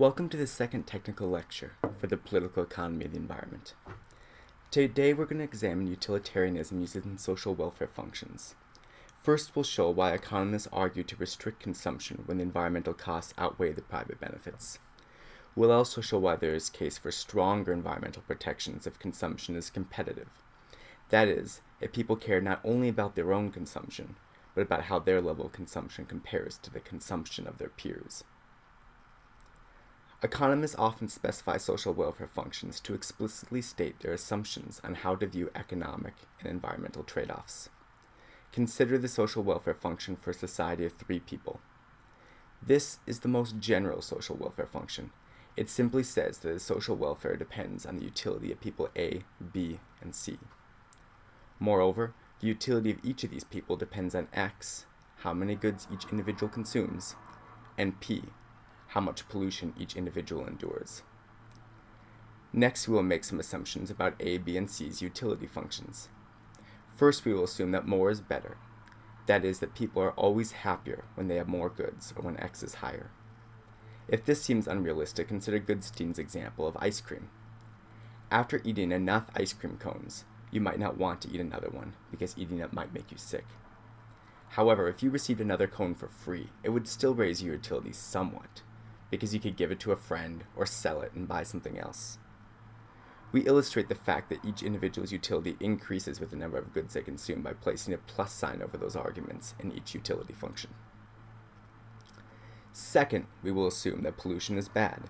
Welcome to the second technical lecture for the political economy of the environment. Today we're going to examine utilitarianism using social welfare functions. First, we'll show why economists argue to restrict consumption when the environmental costs outweigh the private benefits. We'll also show why there is case for stronger environmental protections if consumption is competitive. That is, if people care not only about their own consumption, but about how their level of consumption compares to the consumption of their peers. Economists often specify social welfare functions to explicitly state their assumptions on how to view economic and environmental trade-offs. Consider the social welfare function for a society of three people. This is the most general social welfare function. It simply says that the social welfare depends on the utility of people A, B, and C. Moreover, the utility of each of these people depends on X, how many goods each individual consumes, and P, how much pollution each individual endures. Next, we will make some assumptions about A, B, and C's utility functions. First, we will assume that more is better. That is, that people are always happier when they have more goods or when X is higher. If this seems unrealistic, consider Goodstein's example of ice cream. After eating enough ice cream cones, you might not want to eat another one because eating it might make you sick. However, if you received another cone for free, it would still raise your utility somewhat because you could give it to a friend or sell it and buy something else. We illustrate the fact that each individual's utility increases with the number of goods they consume by placing a plus sign over those arguments in each utility function. Second, we will assume that pollution is bad.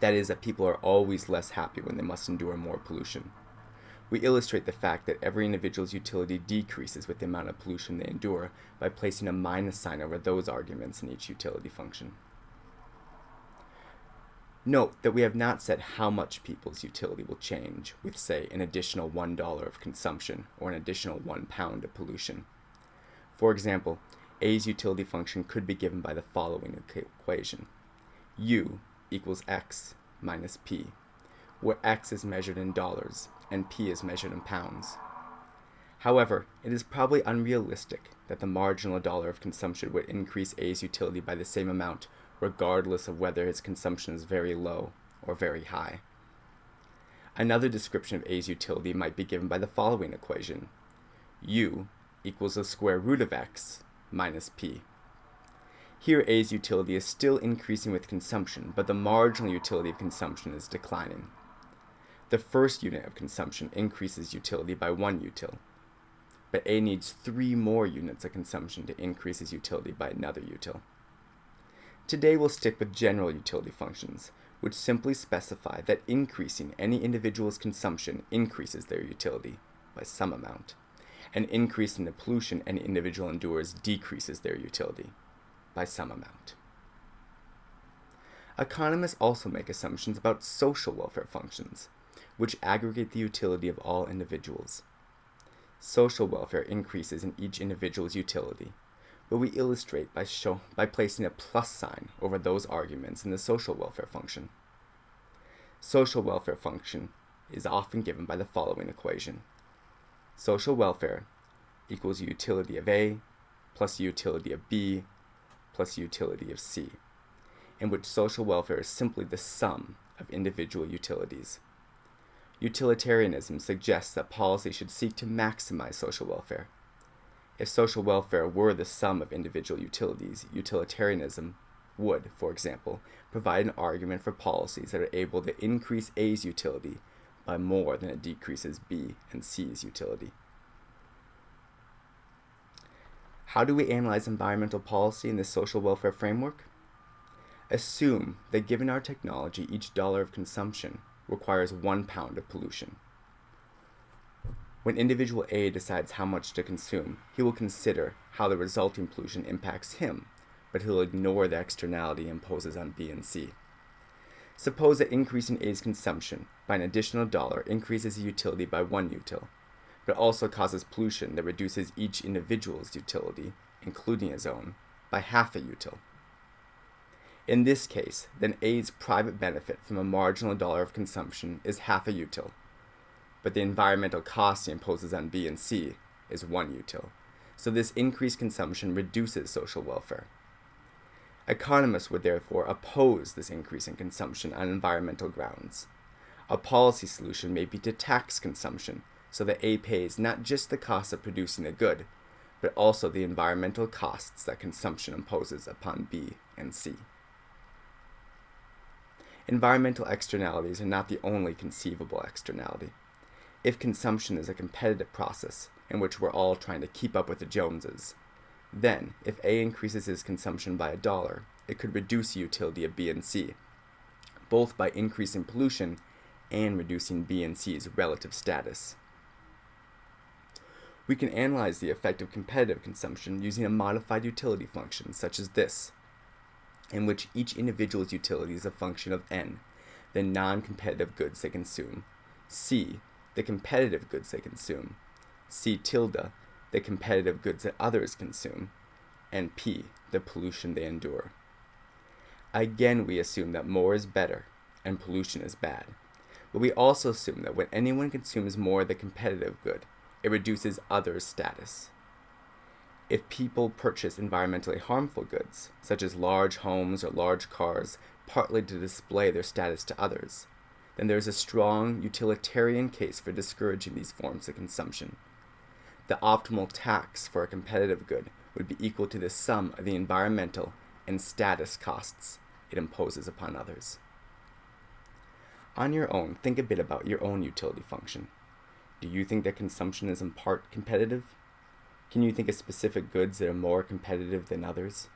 That is, that people are always less happy when they must endure more pollution. We illustrate the fact that every individual's utility decreases with the amount of pollution they endure by placing a minus sign over those arguments in each utility function. Note that we have not said how much people's utility will change with, say, an additional $1 of consumption or an additional 1 pound of pollution. For example, A's utility function could be given by the following equation. U equals X minus P, where X is measured in dollars and P is measured in pounds. However, it is probably unrealistic that the marginal dollar of consumption would increase A's utility by the same amount regardless of whether his consumption is very low or very high. Another description of A's utility might be given by the following equation. U equals the square root of x minus p. Here A's utility is still increasing with consumption, but the marginal utility of consumption is declining. The first unit of consumption increases utility by 1 util, but A needs 3 more units of consumption to increase his utility by another util. Today we'll stick with general utility functions, which simply specify that increasing any individual's consumption increases their utility by some amount, and increasing the pollution any individual endures decreases their utility by some amount. Economists also make assumptions about social welfare functions, which aggregate the utility of all individuals. Social welfare increases in each individual's utility, but we illustrate by, show, by placing a plus sign over those arguments in the social welfare function. Social welfare function is often given by the following equation. Social welfare equals utility of A plus utility of B plus utility of C, in which social welfare is simply the sum of individual utilities. Utilitarianism suggests that policy should seek to maximize social welfare, if social welfare were the sum of individual utilities, utilitarianism would, for example, provide an argument for policies that are able to increase A's utility by more than it decreases B and C's utility. How do we analyze environmental policy in the social welfare framework? Assume that given our technology, each dollar of consumption requires one pound of pollution. When individual A decides how much to consume, he will consider how the resulting pollution impacts him, but he'll ignore the externality imposes on B and C. Suppose that increasing A's consumption by an additional dollar increases utility by one util, but also causes pollution that reduces each individual's utility, including his own, by half a util. In this case, then A's private benefit from a marginal dollar of consumption is half a util, but the environmental cost he imposes on B and C is one util. So this increased consumption reduces social welfare. Economists would therefore oppose this increase in consumption on environmental grounds. A policy solution may be to tax consumption so that A pays not just the cost of producing a good, but also the environmental costs that consumption imposes upon B and C. Environmental externalities are not the only conceivable externality. If consumption is a competitive process in which we're all trying to keep up with the Joneses, then, if A increases his consumption by a dollar, it could reduce the utility of B and C, both by increasing pollution and reducing B and C's relative status. We can analyze the effect of competitive consumption using a modified utility function such as this, in which each individual's utility is a function of n, the non-competitive goods they consume, c, the competitive goods they consume, c tilde, the competitive goods that others consume, and P, the pollution they endure. Again, we assume that more is better and pollution is bad. But we also assume that when anyone consumes more of the competitive good, it reduces others' status. If people purchase environmentally harmful goods, such as large homes or large cars, partly to display their status to others, then there is a strong utilitarian case for discouraging these forms of consumption the optimal tax for a competitive good would be equal to the sum of the environmental and status costs it imposes upon others. On your own, think a bit about your own utility function. Do you think that consumption is in part competitive? Can you think of specific goods that are more competitive than others?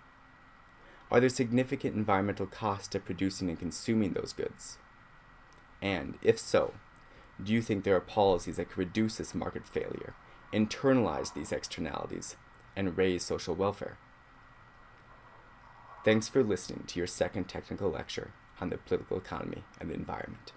Are there significant environmental costs to producing and consuming those goods? And, if so, do you think there are policies that could reduce this market failure internalize these externalities, and raise social welfare. Thanks for listening to your second technical lecture on the political economy and the environment.